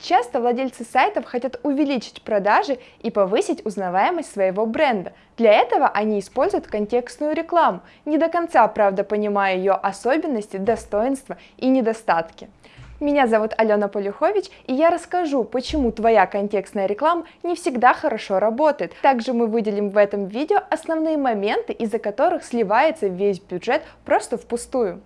Часто владельцы сайтов хотят увеличить продажи и повысить узнаваемость своего бренда. Для этого они используют контекстную рекламу, не до конца, правда, понимая ее особенности, достоинства и недостатки. Меня зовут Алена Полюхович, и я расскажу, почему твоя контекстная реклама не всегда хорошо работает. Также мы выделим в этом видео основные моменты, из-за которых сливается весь бюджет просто впустую.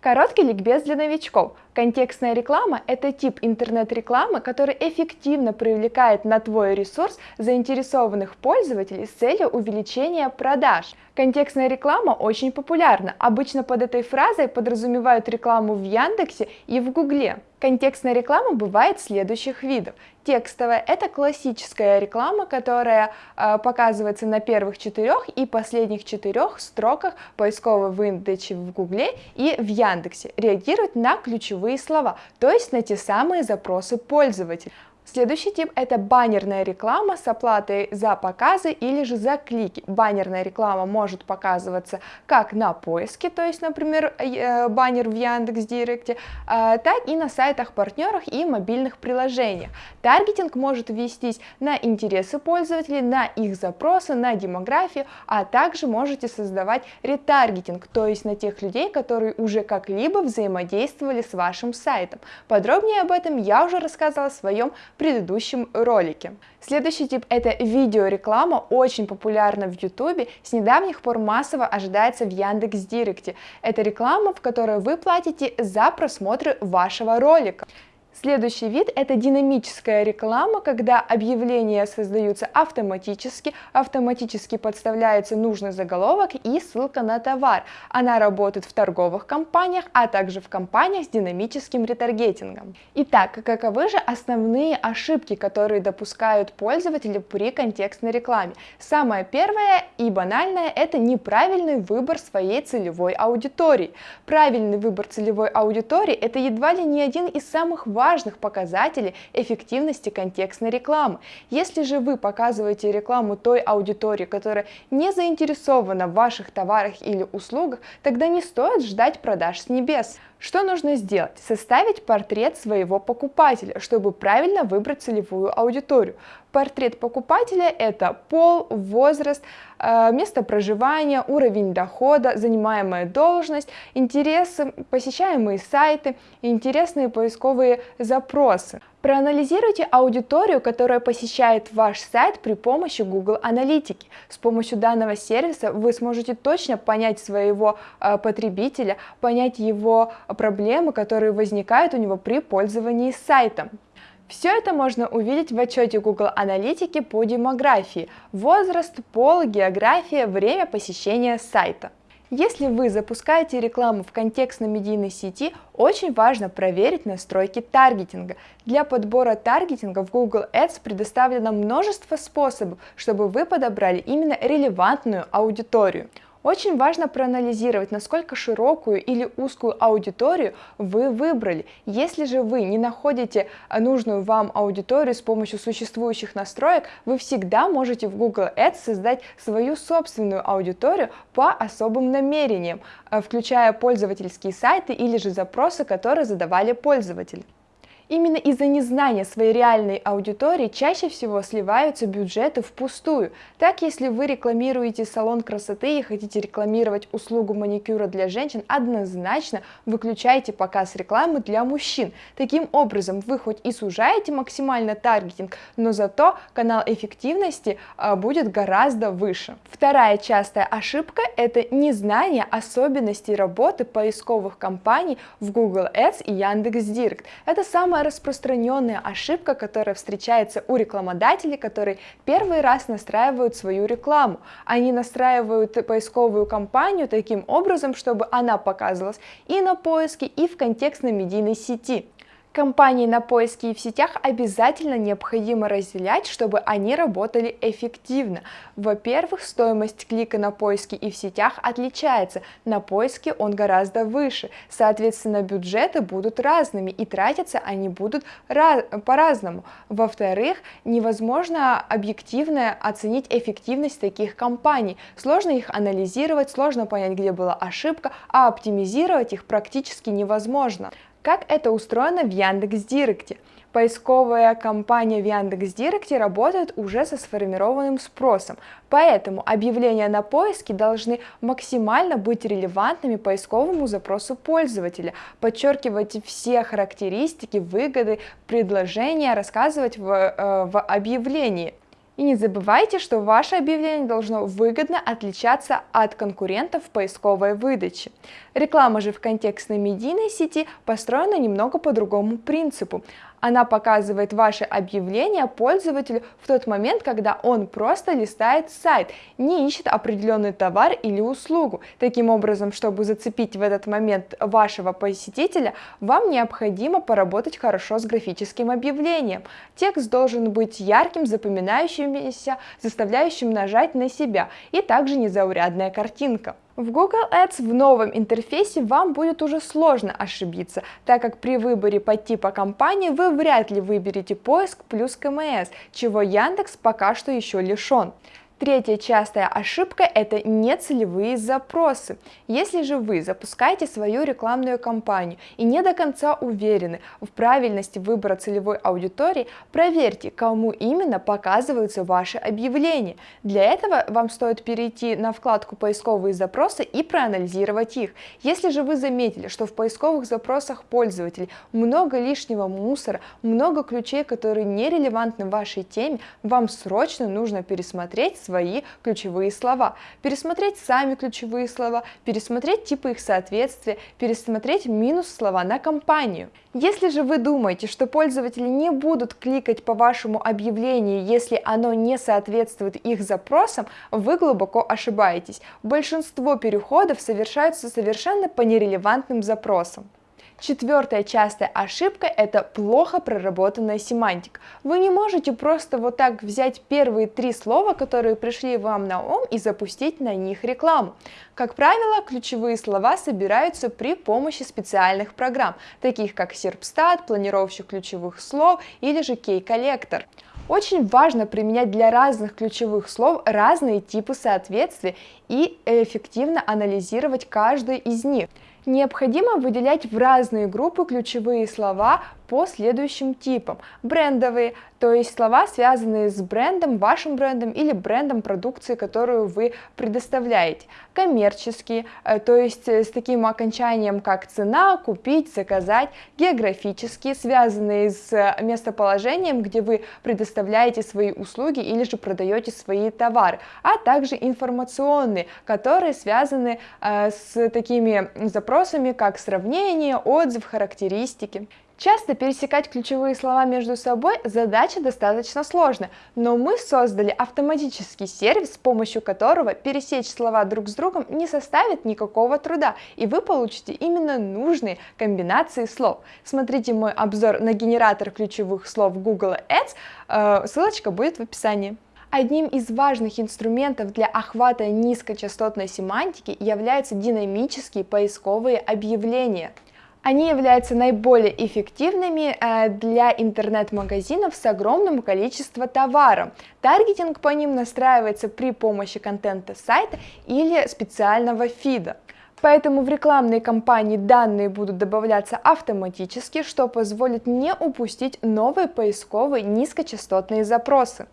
Короткий ликбез для новичков. Контекстная реклама – это тип интернет-рекламы, который эффективно привлекает на твой ресурс заинтересованных пользователей с целью увеличения продаж. Контекстная реклама очень популярна. Обычно под этой фразой подразумевают рекламу в Яндексе и в Гугле. Контекстная реклама бывает следующих видов. Текстовая – это классическая реклама, которая э, показывается на первых четырех и последних четырех строках поисковой выдачи в Гугле и в Яндексе. Реагирует на ключевые слова, то есть на те самые запросы пользователя. Следующий тип это баннерная реклама с оплатой за показы или же за клики. Баннерная реклама может показываться как на поиске, то есть, например, э, баннер в Яндекс.Директе, а, так и на сайтах партнерах и мобильных приложениях. Таргетинг может вестись на интересы пользователей, на их запросы, на демографию, а также можете создавать ретаргетинг, то есть на тех людей, которые уже как-либо взаимодействовали с вашим сайтом. Подробнее об этом я уже рассказывала в своем предыдущем ролике. Следующий тип это видеореклама, очень популярна в YouTube, с недавних пор массово ожидается в Яндекс.Директе. Это реклама, в которой вы платите за просмотр вашего ролика. Следующий вид – это динамическая реклама, когда объявления создаются автоматически, автоматически подставляется нужный заголовок и ссылка на товар. Она работает в торговых компаниях, а также в компаниях с динамическим ретаргетингом. Итак, каковы же основные ошибки, которые допускают пользователи при контекстной рекламе? Самое первое и банальное – это неправильный выбор своей целевой аудитории. Правильный выбор целевой аудитории – это едва ли не один из самых важных важных показателей эффективности контекстной рекламы. Если же вы показываете рекламу той аудитории, которая не заинтересована в ваших товарах или услугах, тогда не стоит ждать продаж с небес. Что нужно сделать? Составить портрет своего покупателя, чтобы правильно выбрать целевую аудиторию. Портрет покупателя – это пол, возраст, э, место проживания, уровень дохода, занимаемая должность, интересы, посещаемые сайты, интересные поисковые запросы. Проанализируйте аудиторию, которая посещает ваш сайт при помощи Google Аналитики. С помощью данного сервиса вы сможете точно понять своего э, потребителя, понять его проблемы, которые возникают у него при пользовании сайтом. Все это можно увидеть в отчете Google Аналитики по демографии, возраст, пол, география, время посещения сайта. Если вы запускаете рекламу в контекстно-медийной сети, очень важно проверить настройки таргетинга. Для подбора таргетинга в Google Ads предоставлено множество способов, чтобы вы подобрали именно релевантную аудиторию. Очень важно проанализировать, насколько широкую или узкую аудиторию вы выбрали. Если же вы не находите нужную вам аудиторию с помощью существующих настроек, вы всегда можете в Google Ads создать свою собственную аудиторию по особым намерениям, э, включая пользовательские сайты или же запросы, которые задавали пользователи. Именно из-за незнания своей реальной аудитории чаще всего сливаются бюджеты впустую. Так, если вы рекламируете салон красоты и хотите рекламировать услугу маникюра для женщин, однозначно выключайте показ рекламы для мужчин. Таким образом, вы хоть и сужаете максимально таргетинг, но зато канал эффективности а, будет гораздо выше. Вторая частая ошибка – это незнание особенностей работы поисковых компаний в Google Ads и Яндекс.Директ. Это самое самая распространенная ошибка, которая встречается у рекламодателей, которые первый раз настраивают свою рекламу. Они настраивают поисковую кампанию таким образом, чтобы она показывалась и на поиске, и в контекстной медийной сети. Компании на поиске и в сетях обязательно необходимо разделять, чтобы они работали эффективно. Во-первых, стоимость клика на поиске и в сетях отличается, на поиске он гораздо выше, соответственно бюджеты будут разными и тратятся они будут по-разному. Во-вторых, невозможно объективно оценить эффективность таких компаний, сложно их анализировать, сложно понять, где была ошибка, а оптимизировать их практически невозможно. Как это устроено в Яндекс.Директе? Поисковая компания в Яндекс.Директе работает уже со сформированным спросом, поэтому объявления на поиске должны максимально быть релевантными поисковому запросу пользователя, подчеркивать все характеристики, выгоды, предложения, рассказывать в, э, в объявлении. И не забывайте, что ваше объявление должно выгодно отличаться от конкурентов в поисковой выдаче. Реклама же в контекстной медийной сети построена немного по другому принципу. Она показывает ваше объявление пользователю в тот момент, когда он просто листает сайт, не ищет определенный товар или услугу. Таким образом, чтобы зацепить в этот момент вашего посетителя, вам необходимо поработать хорошо с графическим объявлением. Текст должен быть ярким, запоминающимся, заставляющим нажать на себя, и также незаурядная картинка. В Google Ads в новом интерфейсе вам будет уже сложно ошибиться, так как при выборе по типа компании вы вряд ли выберете поиск плюс КМС, чего Яндекс пока что еще лишен. Третья частая ошибка – это нецелевые запросы. Если же вы запускаете свою рекламную кампанию и не до конца уверены в правильности выбора целевой аудитории, проверьте, кому именно показываются ваши объявления. Для этого вам стоит перейти на вкладку «Поисковые запросы» и проанализировать их. Если же вы заметили, что в поисковых запросах пользователей много лишнего мусора, много ключей, которые не релевантны вашей теме, вам срочно нужно пересмотреть свои ключевые слова, пересмотреть сами ключевые слова, пересмотреть типы их соответствия, пересмотреть минус слова на компанию. Если же вы думаете, что пользователи не будут кликать по вашему объявлению, если оно не соответствует их запросам, вы глубоко ошибаетесь. Большинство переходов совершаются совершенно по нерелевантным запросам. Четвертая частая ошибка – это плохо проработанная семантика. Вы не можете просто вот так взять первые три слова, которые пришли вам на ум, и запустить на них рекламу. Как правило, ключевые слова собираются при помощи специальных программ, таких как Serpstat, планировщик ключевых слов или же Key-коллектор. Очень важно применять для разных ключевых слов разные типы соответствия и эффективно анализировать каждый из них. Необходимо выделять в разные группы ключевые слова по следующим типам. Брендовые, то есть слова, связанные с брендом, вашим брендом или брендом продукции, которую вы предоставляете. Коммерческие, э, то есть э, с таким окончанием, как цена, купить, заказать. Географические, связанные с э, местоположением, где вы предоставляете свои услуги или же продаете свои товары. А также информационные, которые связаны с такими запросами, как сравнение, отзыв, характеристики. Часто пересекать ключевые слова между собой задача достаточно сложная, но мы создали автоматический сервис, с помощью которого пересечь слова друг с другом не составит никакого труда, и вы получите именно нужные комбинации слов. Смотрите мой обзор на генератор ключевых слов Google Ads, э, ссылочка будет в описании. Одним из важных инструментов для охвата низкочастотной семантики являются динамические поисковые объявления – они являются наиболее эффективными э, для интернет-магазинов с огромным количеством товаров. Таргетинг по ним настраивается при помощи контента сайта или специального фида. Поэтому в рекламной кампании данные будут добавляться автоматически, что позволит не упустить новые поисковые низкочастотные запросы.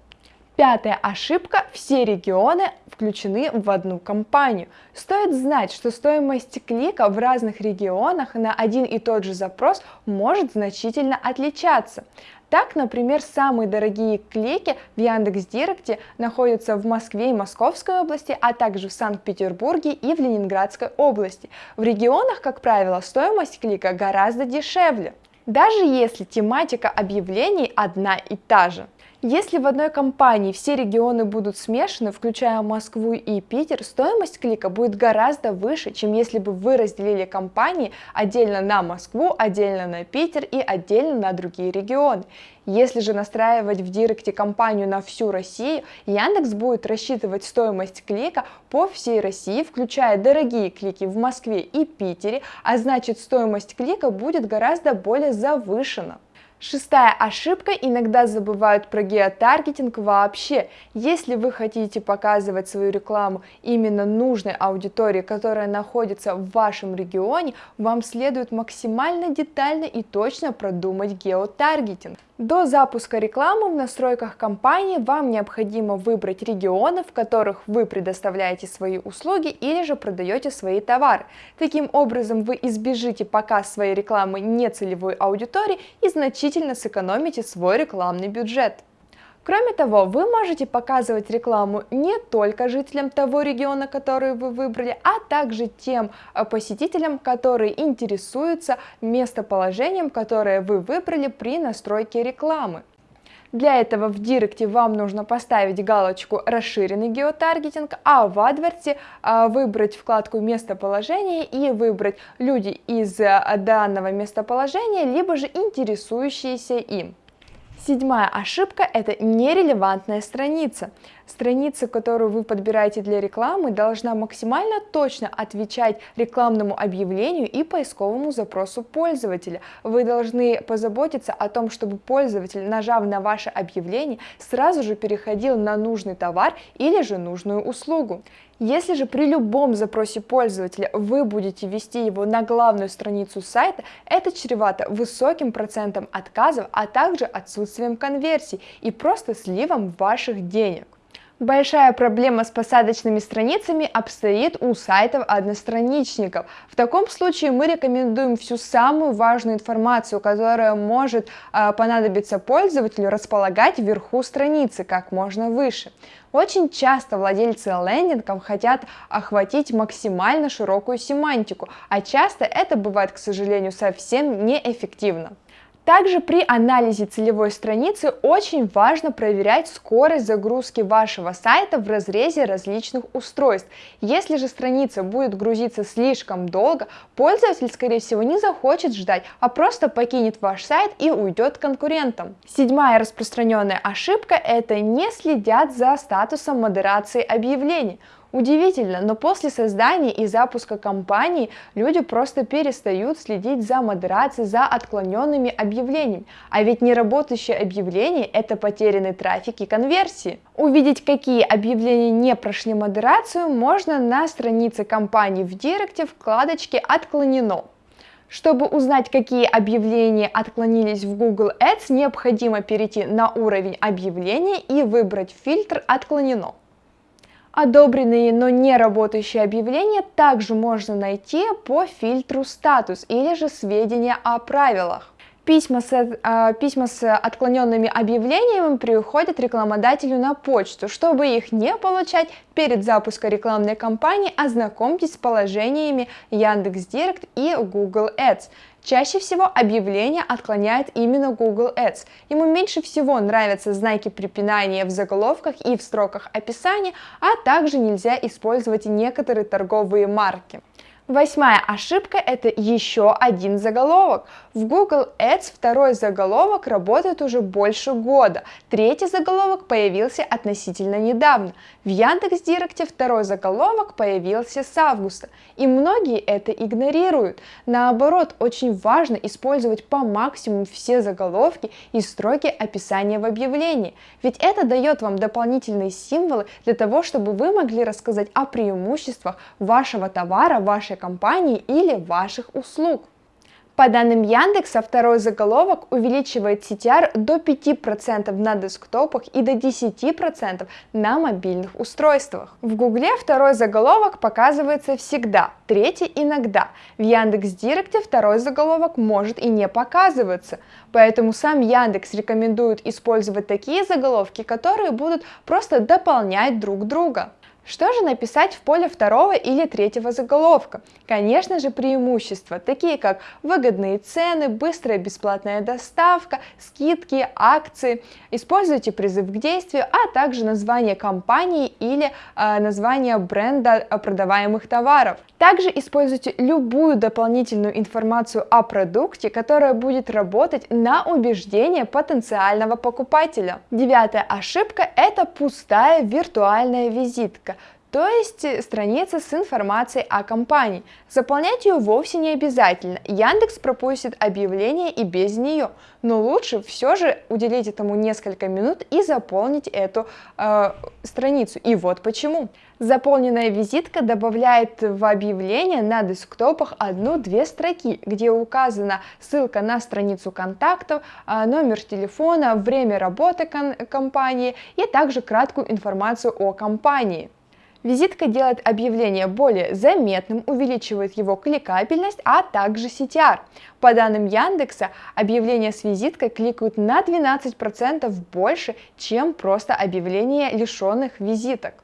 Пятая ошибка – все регионы включены в одну компанию. Стоит знать, что стоимость клика в разных регионах на один и тот же запрос может значительно отличаться. Так, например, самые дорогие клики в Яндекс.Директе находятся в Москве и Московской области, а также в Санкт-Петербурге и в Ленинградской области. В регионах, как правило, стоимость клика гораздо дешевле, даже если тематика объявлений одна и та же. Если в одной компании все регионы будут смешаны, включая Москву и Питер, стоимость клика будет гораздо выше, чем если бы вы разделили компании отдельно на Москву, отдельно на Питер и отдельно на другие регионы. Если же настраивать в Директе компанию на всю Россию, Яндекс будет рассчитывать стоимость клика по всей России, включая дорогие клики в Москве и Питере, а значит стоимость клика будет гораздо более завышена. Шестая ошибка, иногда забывают про геотаргетинг вообще. Если вы хотите показывать свою рекламу именно нужной аудитории, которая находится в вашем регионе, вам следует максимально детально и точно продумать геотаргетинг. До запуска рекламы в настройках компании вам необходимо выбрать регионы, в которых вы предоставляете свои услуги или же продаете свои товары. Таким образом вы избежите показ своей рекламы нецелевой аудитории и значительно сэкономите свой рекламный бюджет. Кроме того, вы можете показывать рекламу не только жителям того региона, который вы выбрали, а также тем э, посетителям, которые интересуются местоположением, которое вы выбрали при настройке рекламы. Для этого в Директе вам нужно поставить галочку «Расширенный геотаргетинг», а в AdWords э, выбрать вкладку «Местоположение» и выбрать «Люди из э, данного местоположения», либо же интересующиеся им. Седьмая ошибка – это нерелевантная страница. Страница, которую вы подбираете для рекламы, должна максимально точно отвечать рекламному объявлению и поисковому запросу пользователя. Вы должны позаботиться о том, чтобы пользователь, нажав на ваше объявление, сразу же переходил на нужный товар или же нужную услугу. Если же при любом запросе пользователя вы будете ввести его на главную страницу сайта, это чревато высоким процентом отказов, а также отсутствием конверсий и просто сливом ваших денег. Большая проблема с посадочными страницами обстоит у сайтов одностраничников. В таком случае мы рекомендуем всю самую важную информацию, которая может э, понадобиться пользователю, располагать вверху страницы как можно выше. Очень часто владельцы лендингов хотят охватить максимально широкую семантику, а часто это бывает, к сожалению, совсем неэффективно. Также при анализе целевой страницы очень важно проверять скорость загрузки вашего сайта в разрезе различных устройств. Если же страница будет грузиться слишком долго, пользователь, скорее всего, не захочет ждать, а просто покинет ваш сайт и уйдет к конкурентам. Седьмая распространенная ошибка – это не следят за статусом модерации объявлений. Удивительно, но после создания и запуска кампании люди просто перестают следить за модерацией, за отклоненными объявлениями. А ведь неработающее объявление – это потерянный трафик и конверсии. Увидеть, какие объявления не прошли модерацию, можно на странице компании в Директе вкладочке «Отклонено». Чтобы узнать, какие объявления отклонились в Google Ads, необходимо перейти на уровень объявления и выбрать фильтр «Отклонено». Одобренные, но не работающие объявления также можно найти по фильтру «Статус» или же «Сведения о правилах». Письма с, э, письма с отклоненными объявлениями приходят рекламодателю на почту. Чтобы их не получать, перед запуском рекламной кампании ознакомьтесь с положениями Яндекс.Директ и Google Ads. Чаще всего объявление отклоняет именно Google Ads. Ему меньше всего нравятся знаки препинания в заголовках и в строках описания, а также нельзя использовать некоторые торговые марки. Восьмая ошибка – это еще один заголовок. В Google Ads второй заголовок работает уже больше года, третий заголовок появился относительно недавно. В Яндекс.Директе второй заголовок появился с августа, и многие это игнорируют. Наоборот, очень важно использовать по максимуму все заголовки и строки описания в объявлении, ведь это дает вам дополнительные символы для того, чтобы вы могли рассказать о преимуществах вашего товара, вашей компании или ваших услуг. По данным Яндекса, второй заголовок увеличивает CTR до 5% на десктопах и до 10% на мобильных устройствах. В Гугле второй заголовок показывается всегда, третий иногда. В Яндекс.Директе второй заголовок может и не показываться. Поэтому сам Яндекс рекомендует использовать такие заголовки, которые будут просто дополнять друг друга. Что же написать в поле второго или третьего заголовка? Конечно же преимущества, такие как выгодные цены, быстрая бесплатная доставка, скидки, акции. Используйте призыв к действию, а также название компании или э, название бренда продаваемых товаров. Также используйте любую дополнительную информацию о продукте, которая будет работать на убеждение потенциального покупателя. Девятая ошибка – это пустая виртуальная визитка то есть э, страница с информацией о компании. Заполнять ее вовсе не обязательно, Яндекс пропустит объявление и без нее, но лучше все же уделить этому несколько минут и заполнить эту э, страницу. И вот почему. Заполненная визитка добавляет в объявление на десктопах одну-две строки, где указана ссылка на страницу контактов, э, номер телефона, время работы компании и также краткую информацию о компании. Визитка делает объявление более заметным, увеличивает его кликабельность, а также CTR. По данным Яндекса, объявления с визиткой кликают на 12% больше, чем просто объявления лишенных визиток.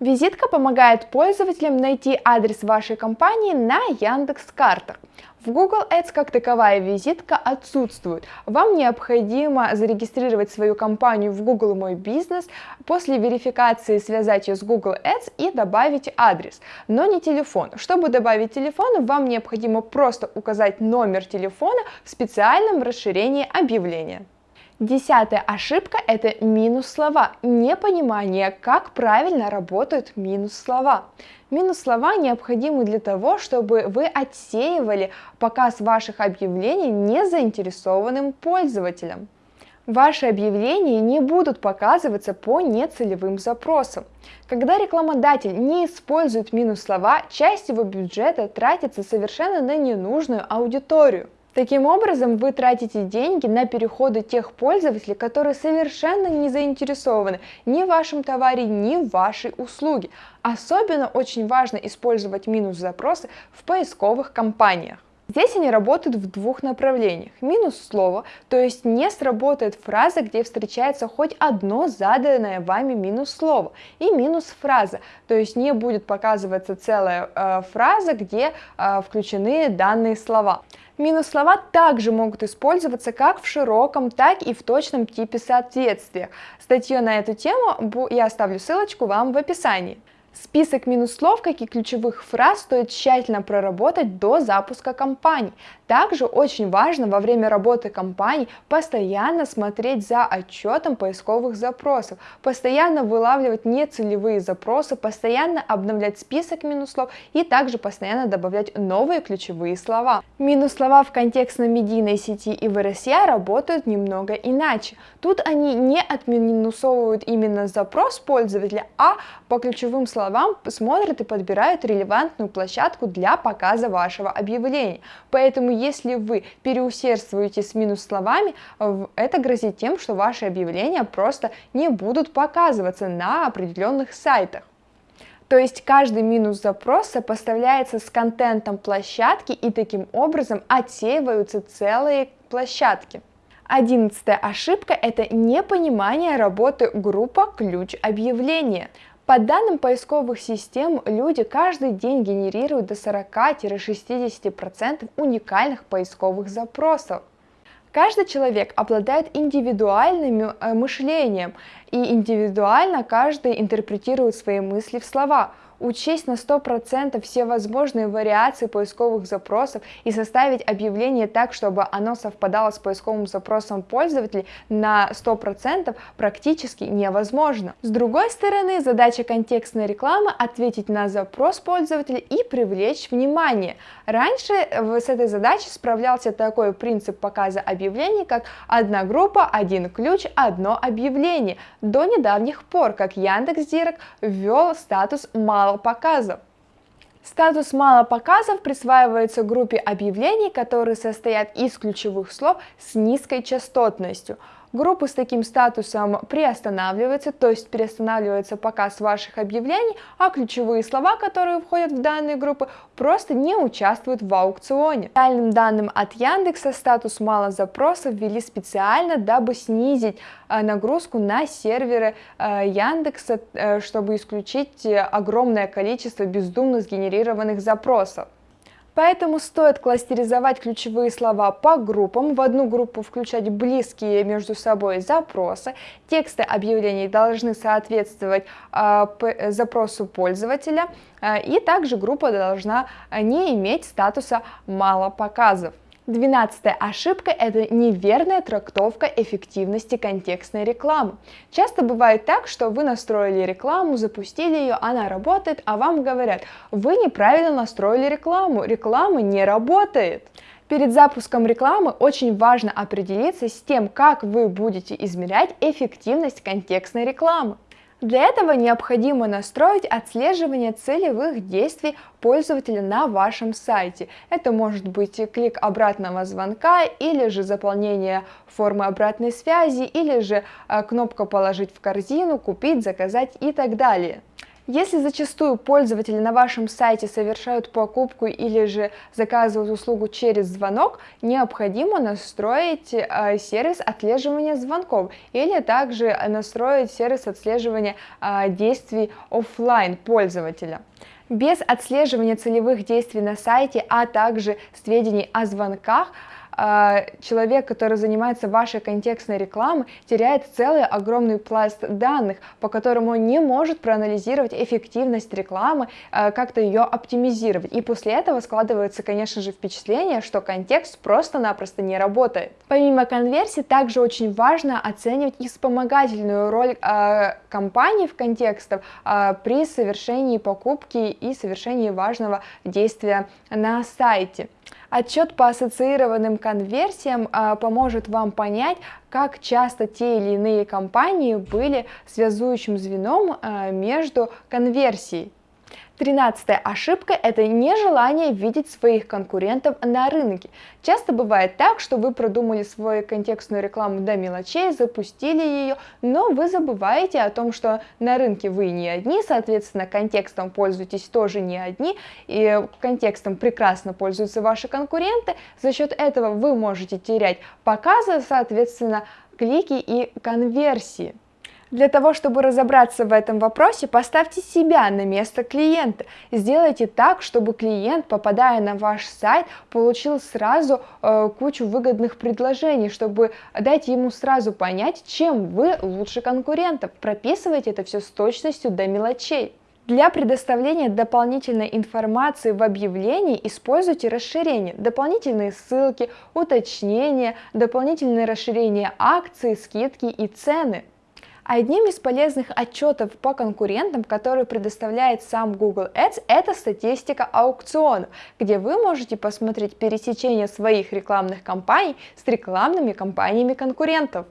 Визитка помогает пользователям найти адрес вашей компании на Яндекс.Картах. В Google Ads как таковая визитка отсутствует. Вам необходимо зарегистрировать свою компанию в Google Мой Бизнес, после верификации связать ее с Google Ads и добавить адрес, но не телефон. Чтобы добавить телефон, вам необходимо просто указать номер телефона в специальном расширении объявления. Десятая ошибка – это минус слова, непонимание, как правильно работают минус слова. Минус слова необходимы для того, чтобы вы отсеивали показ ваших объявлений незаинтересованным пользователям. Ваши объявления не будут показываться по нецелевым запросам. Когда рекламодатель не использует минус слова, часть его бюджета тратится совершенно на ненужную аудиторию. Таким образом, вы тратите деньги на переходы тех пользователей, которые совершенно не заинтересованы ни в вашем товаре, ни в вашей услуге. Особенно очень важно использовать минус запросы в поисковых кампаниях. Здесь они работают в двух направлениях. Минус слова, то есть не сработает фраза, где встречается хоть одно заданное вами минус слово. И минус фраза, то есть не будет показываться целая э, фраза, где э, включены данные слова. Минус слова также могут использоваться как в широком, так и в точном типе соответствия. Статью на эту тему я оставлю ссылочку вам в описании. Список минус слов, как и ключевых фраз, стоит тщательно проработать до запуска кампании. Также очень важно во время работы кампании постоянно смотреть за отчетом поисковых запросов, постоянно вылавливать нецелевые запросы, постоянно обновлять список минус слов и также постоянно добавлять новые ключевые слова. Минус слова в контекстно-медийной сети и в RSA работают немного иначе. Тут они не отминусовывают именно запрос пользователя, а по ключевым словам словам смотрят и подбирают релевантную площадку для показа вашего объявления. Поэтому если вы переусердствуете с минус словами, это грозит тем, что ваши объявления просто не будут показываться на определенных сайтах. То есть каждый минус запрос сопоставляется с контентом площадки и таким образом отсеиваются целые площадки. Одиннадцатая ошибка – это непонимание работы группа ключ объявления. По данным поисковых систем, люди каждый день генерируют до 40-60% уникальных поисковых запросов. Каждый человек обладает индивидуальным э, мышлением, и индивидуально каждый интерпретирует свои мысли в слова – учесть на 100% все возможные вариации поисковых запросов и составить объявление так, чтобы оно совпадало с поисковым запросом пользователей на 100% практически невозможно. С другой стороны, задача контекстной рекламы ответить на запрос пользователя и привлечь внимание. Раньше с этой задачей справлялся такой принцип показа объявлений, как одна группа, один ключ, одно объявление. До недавних пор, как Яндекс.Директ ввел статус мало мало. Статус мало показов присваивается группе объявлений, которые состоят из ключевых слов с низкой частотностью. Группы с таким статусом приостанавливаются, то есть перестанавливается показ ваших объявлений, а ключевые слова, которые входят в данные группы, просто не участвуют в аукционе. Реальным данным от Яндекса статус мало запросов ввели специально, дабы снизить э, нагрузку на серверы э, Яндекса, э, чтобы исключить огромное количество бездумно сгенерированных запросов. Поэтому стоит кластеризовать ключевые слова по группам, в одну группу включать близкие между собой запросы. Тексты объявлений должны соответствовать э, запросу пользователя, э, и также группа должна не иметь статуса «мало показов». Двенадцатая ошибка – это неверная трактовка эффективности контекстной рекламы. Часто бывает так, что вы настроили рекламу, запустили ее, она работает, а вам говорят, вы неправильно настроили рекламу, реклама не работает. Перед запуском рекламы очень важно определиться с тем, как вы будете измерять эффективность контекстной рекламы. Для этого необходимо настроить отслеживание целевых действий пользователя на вашем сайте. Это может быть клик обратного звонка, или же заполнение формы обратной связи, или же э, кнопка «Положить в корзину», «Купить», «Заказать» и так далее. Если зачастую пользователи на вашем сайте совершают покупку или же заказывают услугу через звонок, необходимо настроить э, сервис отслеживания звонков или также настроить сервис отслеживания э, действий офлайн пользователя. Без отслеживания целевых действий на сайте, а также сведений о звонках, человек, который занимается вашей контекстной рекламой, теряет целый огромный пласт данных, по которому он не может проанализировать эффективность рекламы, а, как-то ее оптимизировать. И после этого складывается, конечно же, впечатление, что контекст просто-напросто не работает. Помимо конверсии, также очень важно оценивать и вспомогательную роль э, компании в контекстах при совершении покупки и совершении важного действия на сайте. Отчет по ассоциированным конверсиям а, поможет вам понять, как часто те или иные компании были связующим звеном а, между конверсией. Тринадцатая ошибка – это нежелание видеть своих конкурентов на рынке. Часто бывает так, что вы продумали свою контекстную рекламу до мелочей, запустили ее, но вы забываете о том, что на рынке вы не одни, соответственно, контекстом пользуетесь тоже не одни, и контекстом прекрасно пользуются ваши конкуренты. За счет этого вы можете терять показы, соответственно, клики и конверсии. Для того, чтобы разобраться в этом вопросе, поставьте себя на место клиента. Сделайте так, чтобы клиент, попадая на ваш сайт, получил сразу э, кучу выгодных предложений, чтобы дать ему сразу понять, чем вы лучше конкурентов. Прописывайте это все с точностью до мелочей. Для предоставления дополнительной информации в объявлении используйте расширения, дополнительные ссылки, уточнения, дополнительные расширения акций, скидки и цены. Одним из полезных отчетов по конкурентам, который предоставляет сам Google Ads, это статистика аукционов, где вы можете посмотреть пересечение своих рекламных кампаний с рекламными кампаниями конкурентов.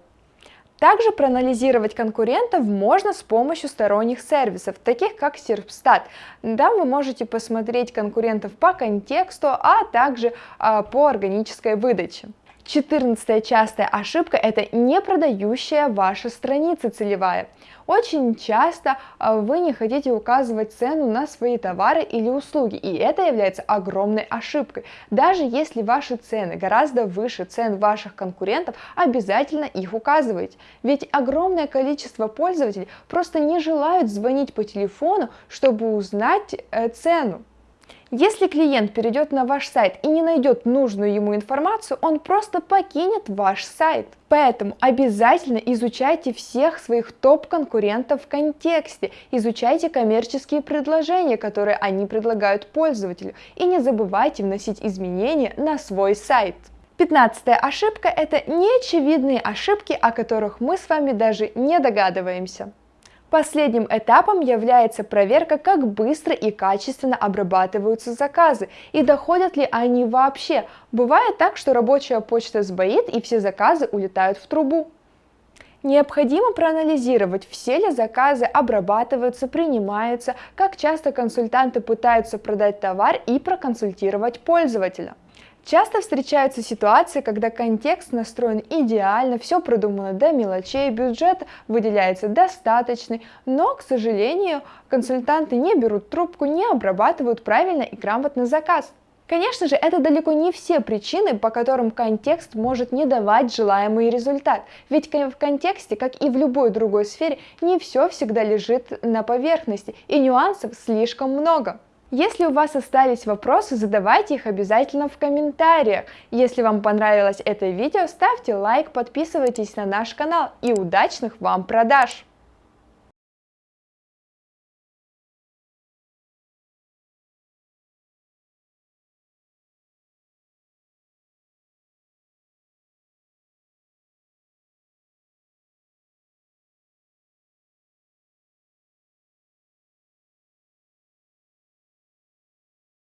Также проанализировать конкурентов можно с помощью сторонних сервисов, таких как Serpstat. Там вы можете посмотреть конкурентов по контексту, а также а, по органической выдаче. Четырнадцатая частая ошибка – это не продающая ваша страница целевая. Очень часто а, вы не хотите указывать цену на свои товары или услуги, и это является огромной ошибкой. Даже если ваши цены гораздо выше цен ваших конкурентов, обязательно их указывайте. Ведь огромное количество пользователей просто не желают звонить по телефону, чтобы узнать э, цену. Если клиент перейдет на ваш сайт и не найдет нужную ему информацию, он просто покинет ваш сайт. Поэтому обязательно изучайте всех своих топ-конкурентов в контексте, изучайте коммерческие предложения, которые они предлагают пользователю, и не забывайте вносить изменения на свой сайт. Пятнадцатая ошибка – это неочевидные ошибки, о которых мы с вами даже не догадываемся. Последним этапом является проверка, как быстро и качественно обрабатываются заказы и доходят ли они вообще. Бывает так, что рабочая почта сбоит и все заказы улетают в трубу. Необходимо проанализировать, все ли заказы обрабатываются, принимаются, как часто консультанты пытаются продать товар и проконсультировать пользователя. Часто встречаются ситуации, когда контекст настроен идеально, все продумано до мелочей, бюджет выделяется достаточный, но, к сожалению, консультанты не берут трубку, не обрабатывают правильно и грамотно заказ. Конечно же, это далеко не все причины, по которым контекст может не давать желаемый результат. Ведь в контексте, как и в любой другой сфере, не все всегда лежит на поверхности, и нюансов слишком много. Если у вас остались вопросы, задавайте их обязательно в комментариях. Если вам понравилось это видео, ставьте лайк, подписывайтесь на наш канал и удачных вам продаж!